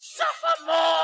Suffer more!